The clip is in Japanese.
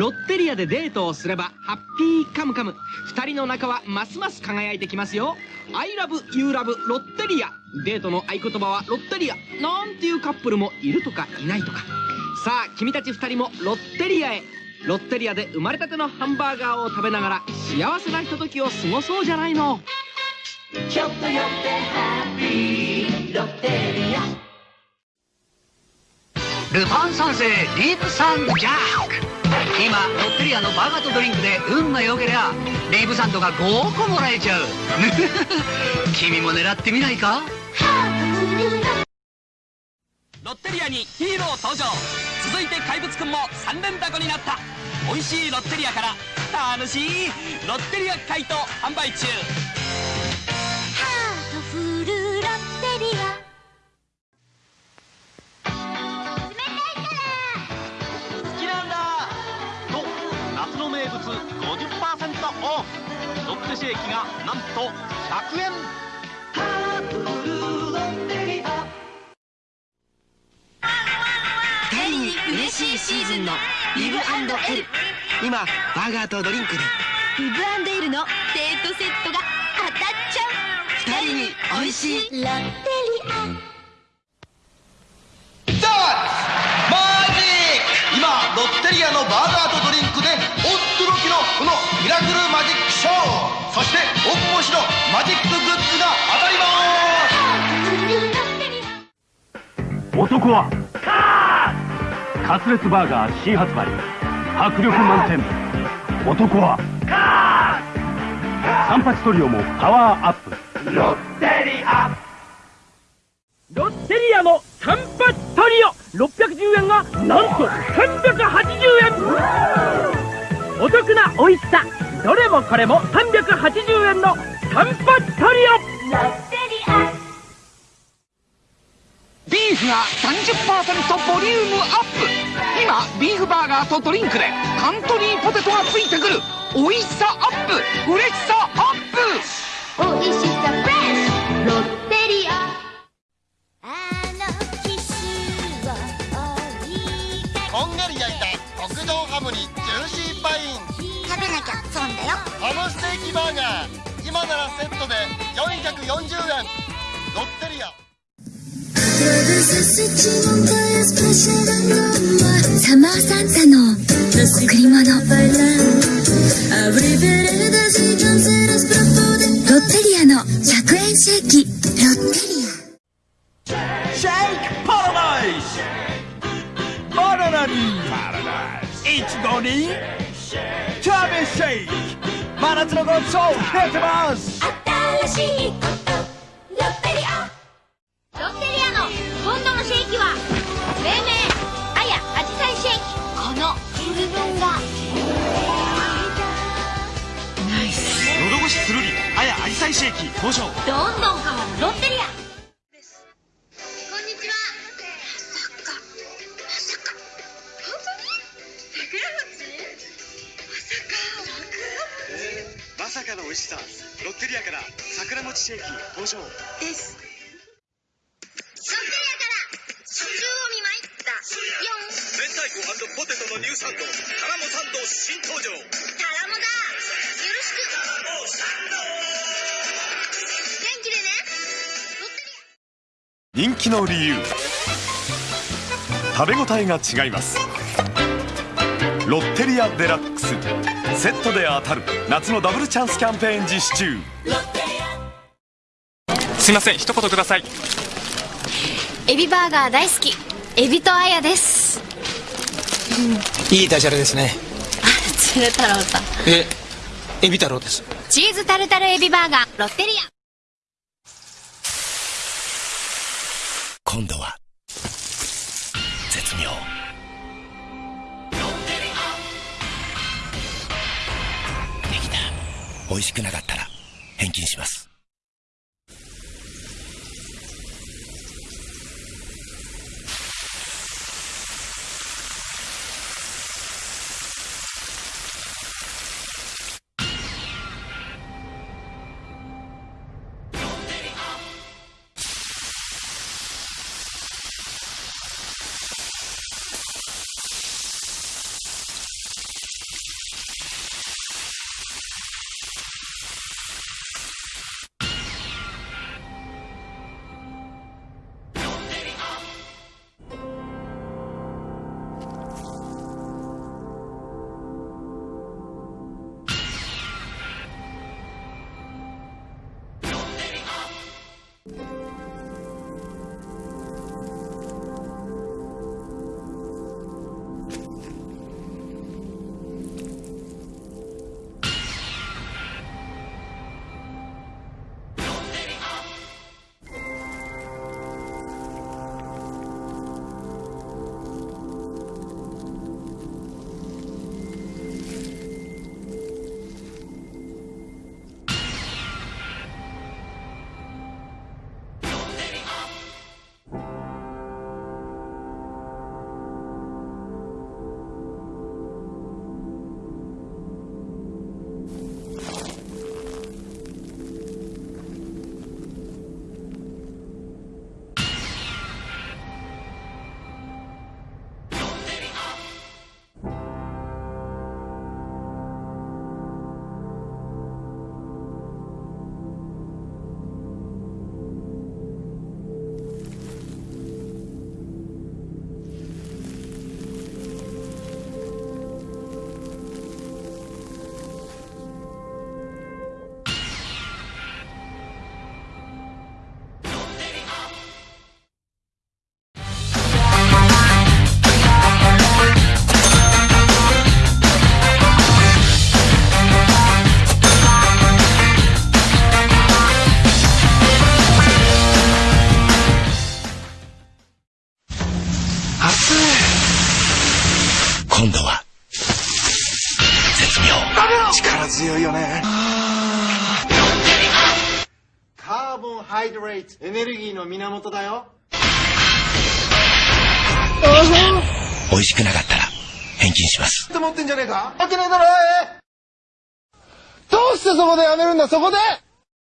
ロッテリアでデートをすればハッピーカムカム。2人の仲はますます輝いてきますよ。I love you love ロッテリア。デートの合言葉はロッテリア。なんていうカップルもいるとかいないとか。さあ君たち2人もロッテリアへ。ロッテリアで生まれたてのハンバーガーを食べながら幸せなひとときを過ごそうじゃないの。ちょっと寄ってハッピーロッテリア。ルパン三世ディープサンドジャック今ロッテリアのバーガーとドリンクで運が良けりゃリーブサンドが5個もらえちゃう。君も狙ってみないか？ロッテリアにヒーロー登場。続いて怪物くんも3連タコになった。美味しいロッテリアから楽しいロッテリア怪盗販売中。ロッテシェーキがなんと100円。ハートフルロッテリア二人に嬉しいシーズンのリブエル。今バーガーとドリンクで。リブエルのデートセットが当たっちゃう。二人に美味しいロッテリア。今ロッテリアのバーガーとドリンクで驚きマジックグッズが当たります男はカツレツバーガー新発売迫力満点男はサンパチトリオもパワーアップロッテリアロッテリアのサンパチトリオ。610円がなんと380円。お得な美味しさ。どれもこれも380円のサンパチトリオロッテリアビーフが30%ボリュームアップ。今ビーフバーガーとドリンクでカントリーポテトがついてくる。美味しさアップ。嬉しさアップ。おいしさフレッシュロッテリア。あのキスを追いかこんがり焼いた特上ハムにジューシーパイン。食べなきゃ損だよ。ハムステーキバーガー今ならセットで440円。ロッテリア。サマーサンタの贈り物。ロッテリアの100円シェーキ。ロッテリア。シェイクパラダイスバナナにイチゴにチャーベシェイク真夏のごちそう出てます。新しいことロッテリア。ロッテリアの今度のシェイキは命名あやアジサイシェイキ。この部分が。喉越しつるりあやアジサイシェーキ登場。どんどん変わるロッテリアッテリアから桜餅シェーキ登場です。ロッテリアから初中を見舞いった。4明太子ポテトのニューサンドタラモサンド新登場。タラモだ。よろしく。元気でね。ロッテリア人気の理由。食べ応えが違います。ロッテリアデラックスセットで当たる。夏のダブルチャンスキャンペーン実施中。すいません。一言ください。エビバーガー大好き。エビとあやです。いいダジャレですね。鶴太郎さんえエビ太郎です。チーズタルタルエビバーガー。ロッテリア。今度は絶妙美味しくなかったら返金します。今度は。絶妙。力強いよね。カーボンハイドレートエネルギーの源だよ。美味しくなかったら返金します。って持ってんじゃねえか？わけねえだろどうしてそこでやめるんだそこで